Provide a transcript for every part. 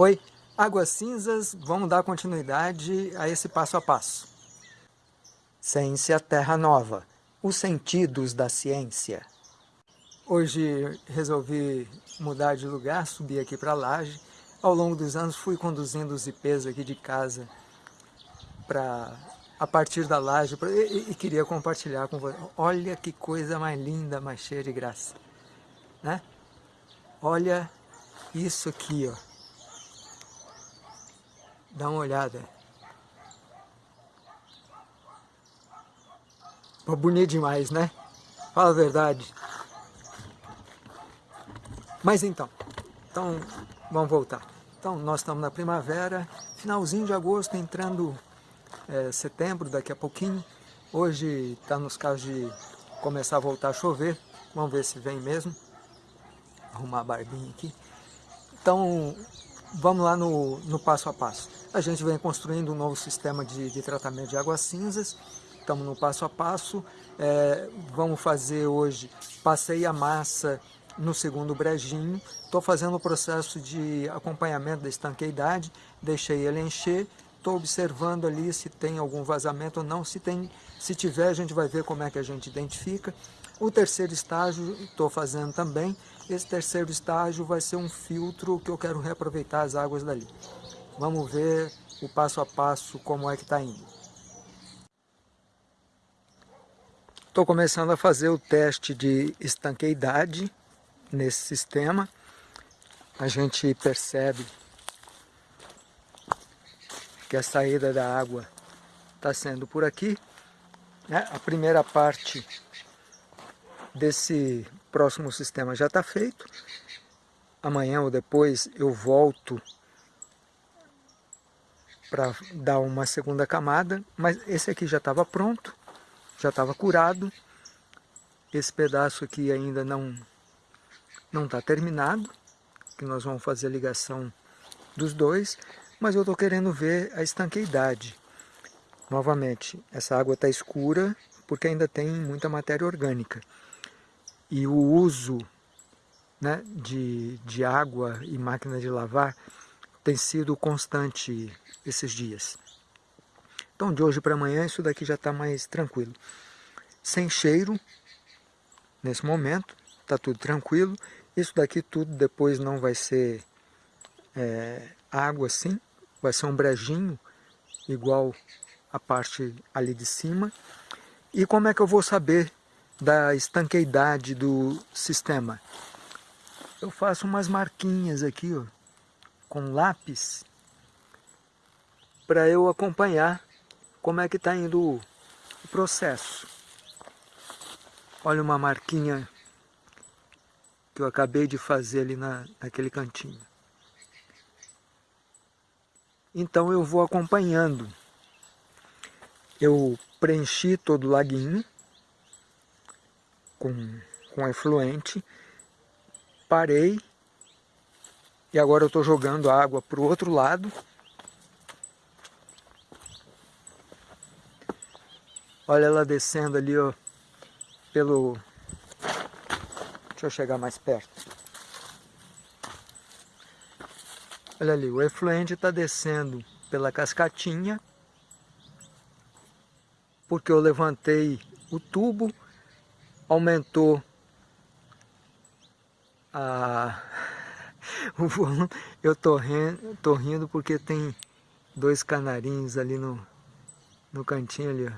Oi, Águas Cinzas, vamos dar continuidade a esse passo a passo. Ciência Terra Nova, os sentidos da ciência. Hoje resolvi mudar de lugar, subir aqui para a laje. Ao longo dos anos fui conduzindo os IPs aqui de casa para a partir da laje pra, e, e, queria compartilhar com você. Olha que coisa mais linda, mais cheia de graça. Né? Olha isso aqui, ó. Dá uma olhada. Pô, bonito demais, né? Fala a verdade. Mas então, então vamos voltar. Então nós estamos na primavera, finalzinho de agosto, entrando é, setembro, daqui a pouquinho. Hoje está nos casos de começar a voltar a chover. Vamos ver se vem mesmo. Arrumar a barbinha aqui. Então, vamos lá no, no passo a passo. A gente vem construindo um novo sistema de, de tratamento de águas cinzas, estamos no passo a passo, é, vamos fazer hoje, passei a massa no segundo brejinho, estou fazendo o processo de acompanhamento da estanqueidade, deixei ele encher, estou observando ali se tem algum vazamento ou não, se, tem, se tiver a gente vai ver como é que a gente identifica. O terceiro estágio estou fazendo também, esse terceiro estágio vai ser um filtro que eu quero reaproveitar as águas dali. Vamos ver o passo a passo como é que está indo. Estou começando a fazer o teste de estanqueidade nesse sistema. A gente percebe que a saída da água está sendo por aqui. Né? A primeira parte desse próximo sistema já está feito. Amanhã ou depois eu volto para dar uma segunda camada, mas esse aqui já estava pronto, já estava curado. Esse pedaço aqui ainda não não está terminado, que nós vamos fazer a ligação dos dois, mas eu estou querendo ver a estanqueidade. Novamente, essa água está escura porque ainda tem muita matéria orgânica. E o uso né, de, de água e máquina de lavar tem sido constante esses dias. Então de hoje para amanhã isso daqui já está mais tranquilo. Sem cheiro, nesse momento, está tudo tranquilo. Isso daqui tudo depois não vai ser é, água assim, vai ser um brejinho, igual a parte ali de cima. E como é que eu vou saber da estanqueidade do sistema? Eu faço umas marquinhas aqui, ó, com lápis para eu acompanhar como é que está indo o processo. Olha uma marquinha que eu acabei de fazer ali na, naquele cantinho. Então eu vou acompanhando. Eu preenchi todo o laguinho com, com efluente, parei e agora eu estou jogando a água para o outro lado. Olha ela descendo ali, ó, pelo... Deixa eu chegar mais perto. Olha ali, o efluente está descendo pela cascatinha, porque eu levantei o tubo, aumentou a o volume. Eu tô rindo, tô rindo porque tem dois canarinhos ali no, no cantinho ali, ó.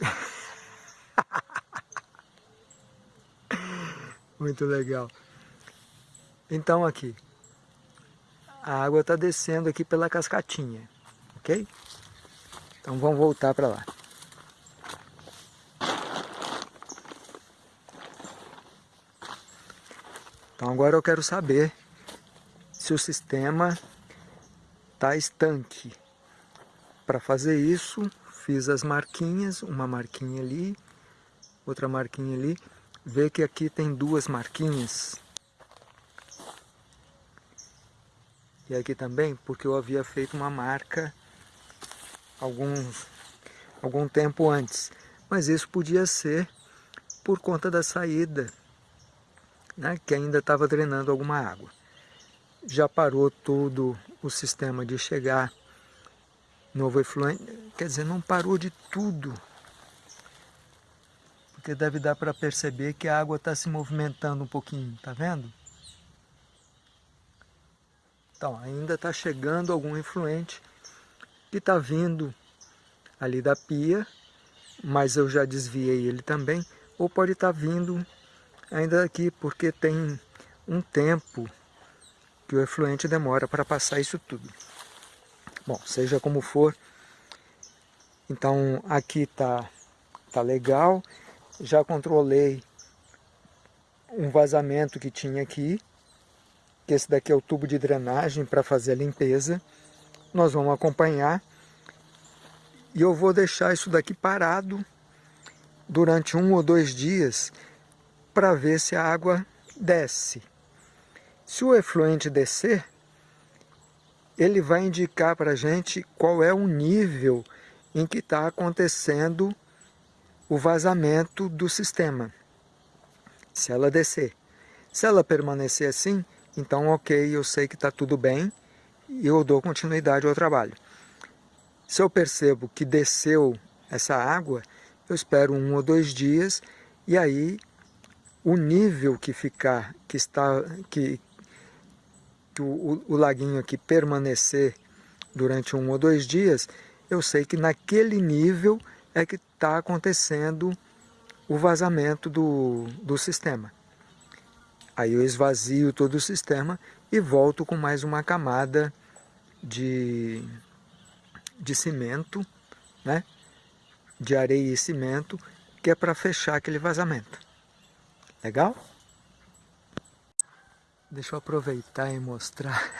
Muito legal. Então aqui, a água está descendo aqui pela cascatinha, ok? Então vamos voltar para lá. Então agora eu quero saber se o sistema está estanque. Para fazer isso, fiz as marquinhas, uma marquinha ali, outra marquinha ali. Vê que aqui tem duas marquinhas. E aqui também, porque eu havia feito uma marca alguns, algum tempo antes. Mas isso podia ser por conta da saída né, que ainda estava drenando alguma água. já parou todo o sistema de chegar novo efluente, quer dizer, não parou de tudo, porque deve dar para perceber que a água está se movimentando um pouquinho, tá vendo? Então, ainda está chegando algum influente que está vindo ali da pia, mas eu já desviei ele também, ou pode estar tá vindo ainda aqui, porque tem um tempo que o efluente demora para passar isso tudo. Bom, seja como for, então aqui tá, tá legal, já controlei um vazamento que tinha aqui, que esse daqui é o tubo de drenagem para fazer a limpeza. Nós vamos acompanhar e eu vou deixar isso daqui parado durante um ou dois dias para ver se a água desce. Se o efluente descer, ele vai indicar para a gente qual é o nível em que está acontecendo o vazamento do sistema. Se ela descer. Se ela permanecer assim, então ok, eu sei que está tudo bem e eu dou continuidade ao trabalho. Se eu percebo que desceu essa água, eu espero um ou dois dias e aí o nível que ficar, que está, que, que o, o, laguinho aqui permanecer durante um ou dois dias, eu sei que naquele nível é que está acontecendo o vazamento do, do sistema. Aí eu esvazio todo o sistema e volto com mais uma camada de de cimento, né? de areia e cimento, que é para fechar aquele vazamento. Legal? Deixa eu aproveitar e mostrar.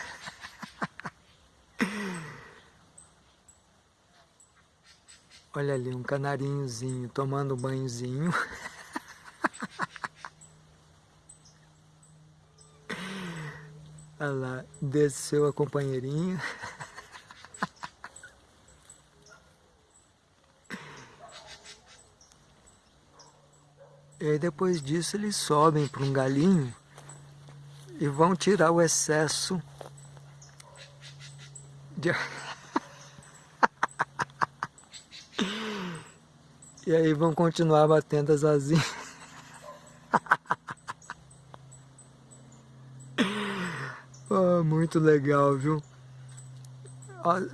Olha ali, um canarinhozinho tomando um banhozinho. Olha lá, desceu a companheirinha. E aí depois disso eles sobem para um galinho e vão tirar o excesso de... e aí vão continuar batendo as asinhas. oh, muito legal, viu?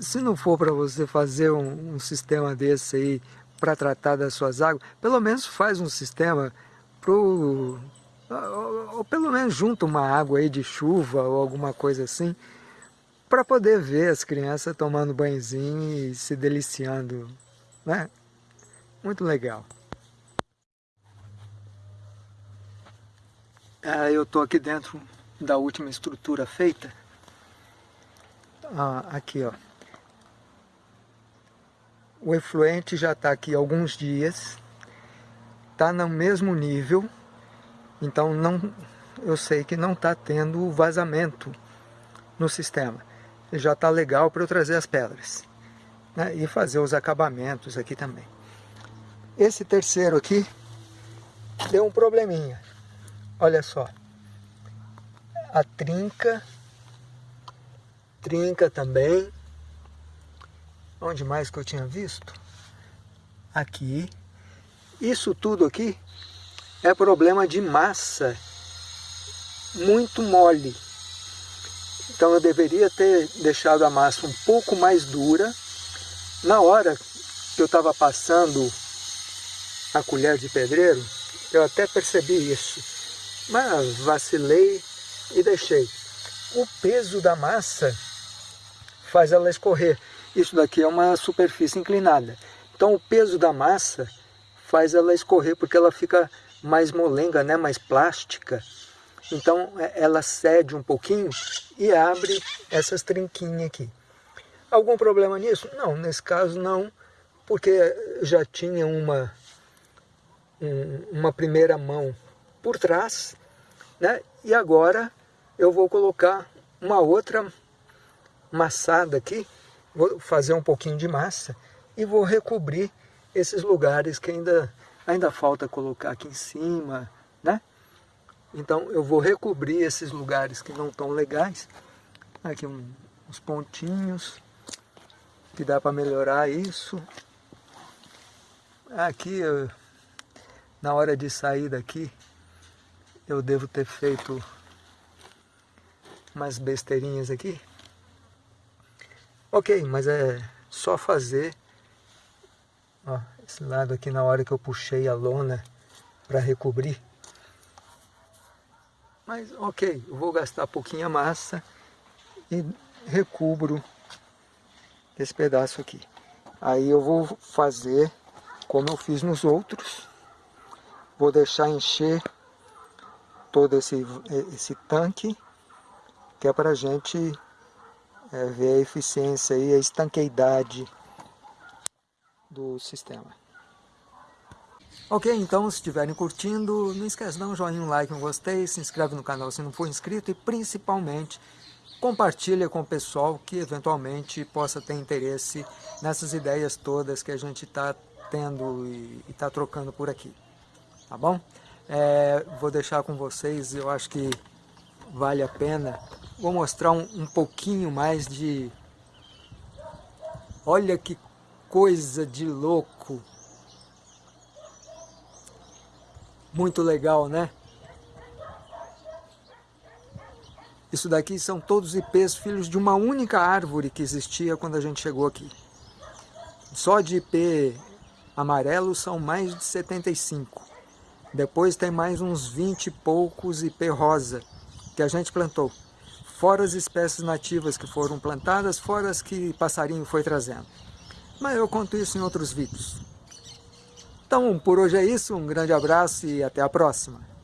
Se não for para você fazer um, um sistema desse aí para tratar das suas águas, pelo menos faz um sistema pro ou, ou pelo menos junta uma água aí de chuva ou alguma coisa assim, para poder ver as crianças tomando banhozinho e se deliciando, né? Muito legal. Ah, eu estou aqui dentro da última estrutura feita. Ah, aqui, ó. O efluente já está aqui alguns dias, está no mesmo nível, então não, eu sei que não está tendo vazamento no sistema. Já está legal para eu trazer as pedras né, e fazer os acabamentos aqui também. Esse terceiro aqui deu um probleminha. Olha só. A trinca, trinca também, Onde mais que eu tinha visto? Aqui. Isso tudo aqui é problema de massa muito mole. Então eu deveria ter deixado a massa um pouco mais dura. Na hora que eu estava passando a colher de pedreiro, eu até percebi isso. Mas vacilei e deixei. O peso da massa faz ela escorrer. Isso daqui é uma superfície inclinada. Então o peso da massa faz ela escorrer porque ela fica mais molenga, né? mais plástica. Então é, ela cede um pouquinho e abre essas trinquinhas aqui. Algum problema nisso? Não, nesse caso não, porque já tinha uma, uma primeira mão por trás, né? e agora eu vou colocar uma outra massada aqui vou fazer um pouquinho de massa e vou recobrir esses lugares que ainda, ainda falta colocar aqui em cima, né? Então eu vou recobrir esses lugares que não estão legais Aqui um, uns pontinhos que dá para melhorar isso. Aqui, eu, na hora de sair daqui, eu devo ter feito umas besteirinhas aqui. Ok, mas é só fazer. Ó, esse lado aqui na hora que eu puxei a lona para recobrir. Mas ok, eu vou gastar pouquinha massa e recubro esse pedaço aqui. Aí eu vou fazer como eu fiz nos outros. Vou deixar encher todo esse, esse tanque, que é para a gente é, ver a eficiência e a estanqueidade do sistema. Ok, então se estiverem curtindo, não esquece dar um joinha, um like, um gostei, se inscreve no canal se não for inscrito e principalmente compartilha com o pessoal que eventualmente possa ter interesse nessas ideias todas que a gente está tendo e está trocando por aqui, tá bom? É, vou deixar com vocês, eu acho que vale a pena, vou mostrar um, um pouquinho mais de... Olha que coisa de louco Muito legal, né? Isso daqui são todos ipês filhos de uma única árvore que existia quando a gente chegou aqui. Só de ipê amarelo são mais de 75. Depois tem mais uns 20 e poucos ipê rosa que a gente plantou. Fora as espécies nativas que foram plantadas, fora as que passarinho foi trazendo. Mas eu conto isso em outros vídeos. Então, por hoje é isso, um grande abraço e até a próxima.